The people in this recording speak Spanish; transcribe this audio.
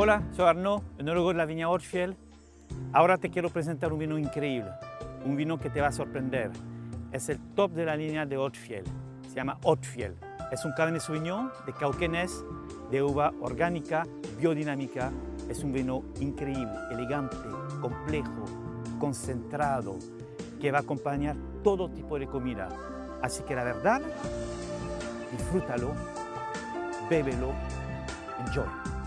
Hola, soy Arnaud, enólogo de la viña Ortfiel. Ahora te quiero presentar un vino increíble, un vino que te va a sorprender. Es el top de la línea de Ortfiel, se llama Ortfiel. Es un Cabernet Sauvignon de Cauquenes, de uva orgánica, biodinámica. Es un vino increíble, elegante, complejo, concentrado, que va a acompañar todo tipo de comida. Así que la verdad, disfrútalo, bébelo, enjoy.